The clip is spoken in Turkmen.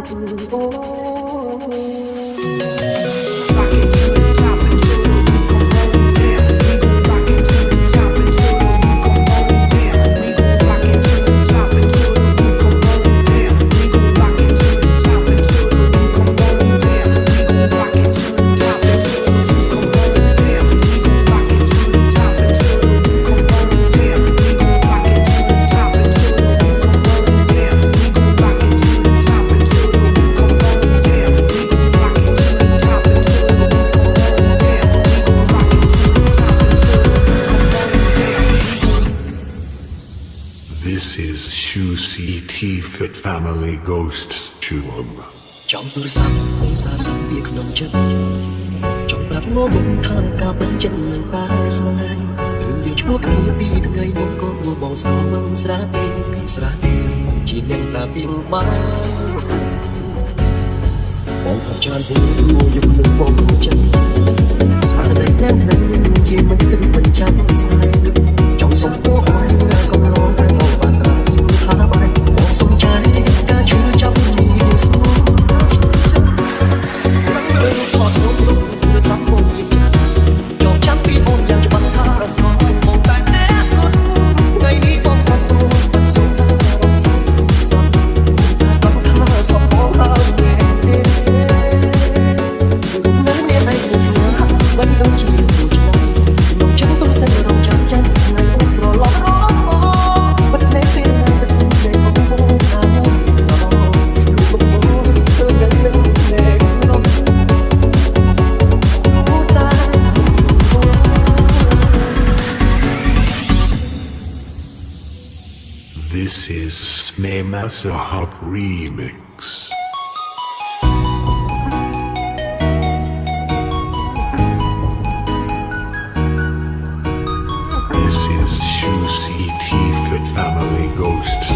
Oh, oh, city Fit family ghosts chum jump for some sa sa be knon chum jump but no man ka ka pan chin ba say you should create be day This is Smay Masahab Remix. This is Shoo CT Fit Family Ghost.